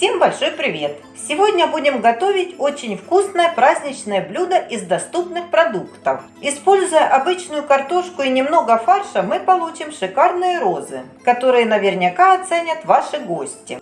Всем большой привет! Сегодня будем готовить очень вкусное праздничное блюдо из доступных продуктов. Используя обычную картошку и немного фарша, мы получим шикарные розы, которые наверняка оценят ваши гости.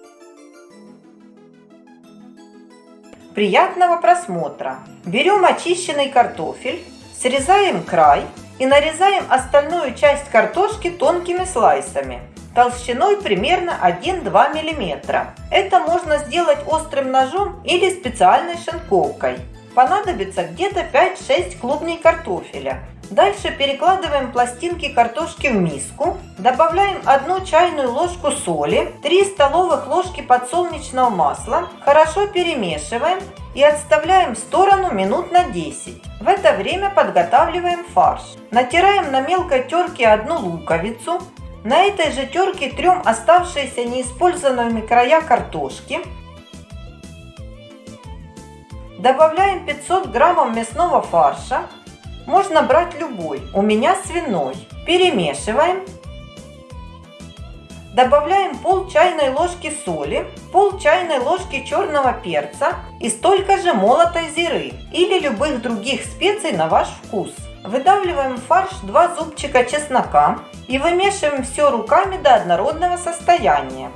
Приятного просмотра! Берем очищенный картофель, срезаем край и нарезаем остальную часть картошки тонкими слайсами толщиной примерно 1-2 мм. Это можно сделать острым ножом или специальной шинковкой. Понадобится где-то 5-6 клубней картофеля. Дальше перекладываем пластинки картошки в миску, добавляем 1 чайную ложку соли, 3 столовых ложки подсолнечного масла, хорошо перемешиваем и отставляем в сторону минут на 10. В это время подготавливаем фарш. Натираем на мелкой терке одну луковицу, на этой же терке трем оставшиеся неиспользованными края картошки. Добавляем 500 граммов мясного фарша. Можно брать любой, у меня свиной. Перемешиваем. Добавляем пол чайной ложки соли, пол чайной ложки черного перца и столько же молотой зиры или любых других специй на ваш вкус. Выдавливаем в фарш 2 зубчика чеснока и вымешиваем все руками до однородного состояния.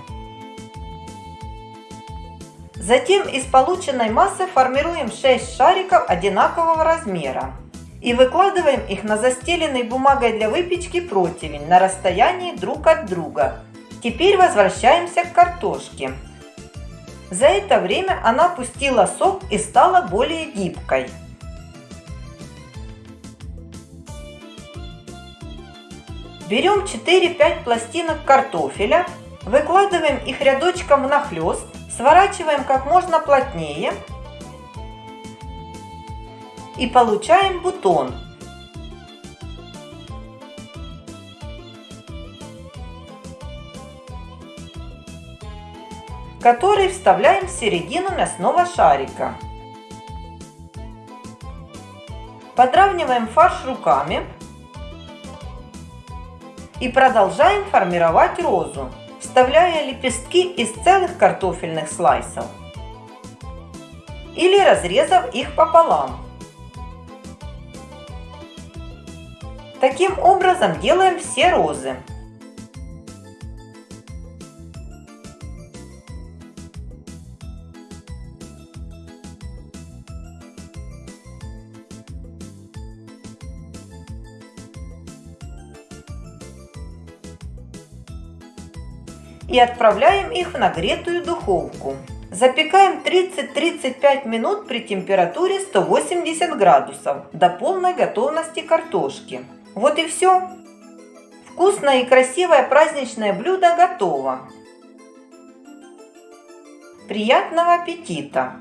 Затем из полученной массы формируем 6 шариков одинакового размера и выкладываем их на застеленный бумагой для выпечки противень на расстоянии друг от друга. Теперь возвращаемся к картошке. За это время она пустила сок и стала более гибкой. Берем 4-5 пластинок картофеля, выкладываем их рядочком нахлест, сворачиваем как можно плотнее и получаем бутон. который вставляем в середину мясного шарика. Подравниваем фарш руками и продолжаем формировать розу, вставляя лепестки из целых картофельных слайсов или разрезав их пополам. Таким образом делаем все розы. И отправляем их в нагретую духовку. Запекаем 30-35 минут при температуре 180 градусов до полной готовности картошки. Вот и все. Вкусное и красивое праздничное блюдо готово. Приятного аппетита!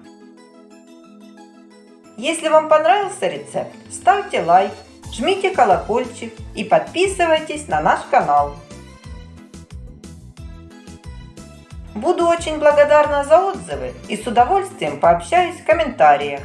Если вам понравился рецепт, ставьте лайк, жмите колокольчик и подписывайтесь на наш канал. Буду очень благодарна за отзывы и с удовольствием пообщаюсь в комментариях.